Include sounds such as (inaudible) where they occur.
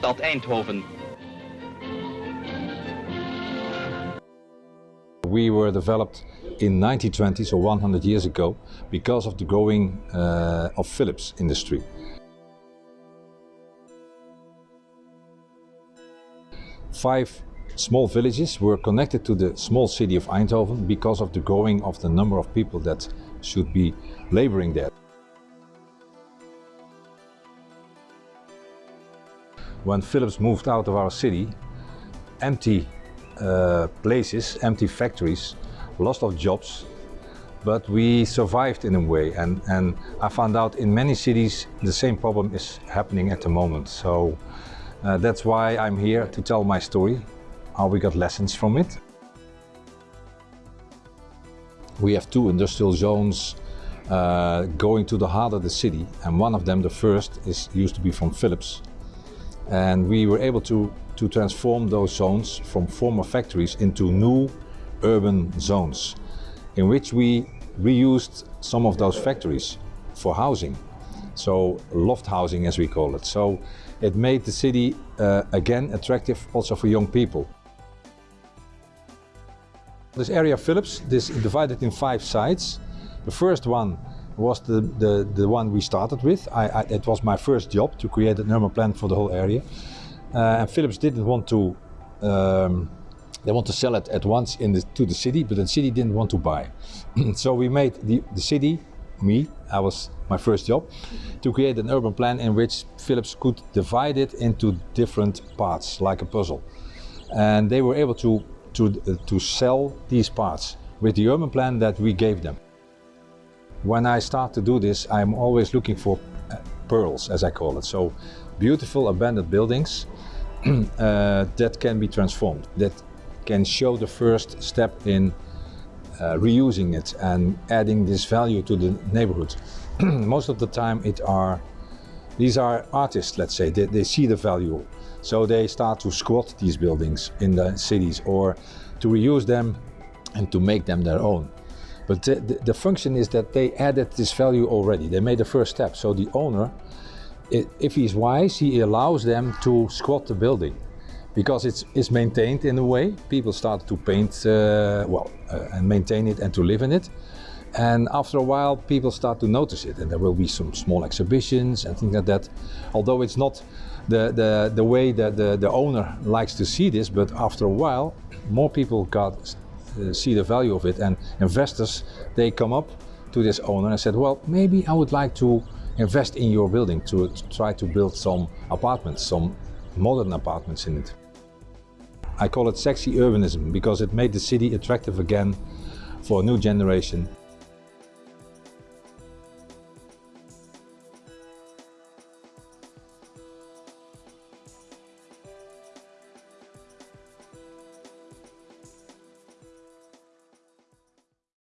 stad Eindhoven. We were developed in 1920, so 100 years ago, because of the growing uh, of Philips industry. Five small villages were connected to the small city of Eindhoven because of the growing of the number of people that should be laboring there. When Philips moved out of our city, empty uh, places, empty factories, lost of jobs, but we survived in a way and, and I found out in many cities the same problem is happening at the moment. So uh, that's why I'm here to tell my story, how we got lessons from it. We have two industrial zones uh, going to the heart of the city and one of them, the first, is used to be from Philips. And we were able to, to transform those zones from former factories into new urban zones in which we reused some of those factories for housing. So loft housing as we call it. So it made the city uh, again attractive also for young people. This area Philips is divided in five sites. The first one was the, the, the one we started with. I, I, it was my first job to create an urban plan for the whole area. Uh, and Philips didn't want to, um, they want to sell it at once in the, to the city, but the city didn't want to buy. (clears throat) so we made the, the city, me, I was my first job, to create an urban plan in which Philips could divide it into different parts, like a puzzle. And they were able to, to, uh, to sell these parts with the urban plan that we gave them. When I start to do this, I'm always looking for uh, pearls, as I call it. So beautiful abandoned buildings (clears throat) uh, that can be transformed, that can show the first step in uh, reusing it and adding this value to the neighborhood. (clears throat) Most of the time it are, these are artists, let's say, they, they see the value. So they start to squat these buildings in the cities or to reuse them and to make them their own. But the, the, the, function is that they added this value already. They made the first step. So the owner, if he's wise, he allows them to squat the building because it's, it's maintained in a way. People start to paint, uh, well, uh, and maintain it and to live in it. And after a while, people start to notice it and there will be some small exhibitions and things like that. Although it's not the, the, the way that the, the owner likes to see this, but after a while, more people got uh, see the value of it and investors they come up to this owner and said well maybe I would like to invest in your building to, to try to build some apartments some modern apartments in it. I call it sexy urbanism because it made the city attractive again for a new generation